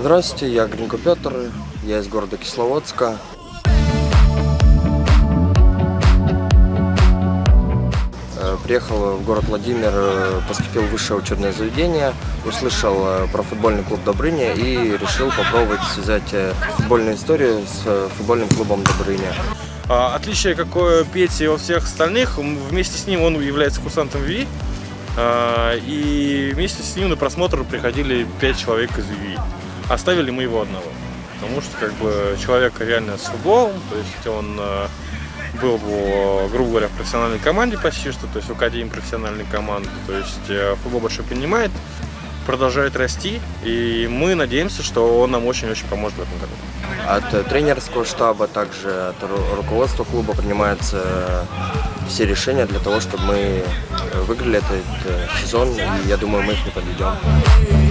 Здравствуйте, я Гринко Петр, я из города Кисловодска. Э, Приехал в город Владимир, э, поступил в высшее учебное заведение, услышал э, про футбольный клуб Добрыня и решил попробовать связать футбольную историю с футбольным клубом Добрыня. А, Отличие какое Пети от всех остальных, вместе с ним он является курсантом ВИ, а, и вместе с ним на просмотр приходили 5 человек из ВИ. Оставили мы его одного, потому что как бы человек реально с футболом, то есть он э, был, в, грубо говоря, в профессиональной команде почти что, то есть в академии профессиональной команды, то есть э, футбол большой понимает, продолжает расти, и мы надеемся, что он нам очень-очень поможет в этом году. От э, тренерского штаба, также от ру- руководства клуба принимаются все решения для того, чтобы мы выиграли этот сезон, и я думаю, мы их не подведем.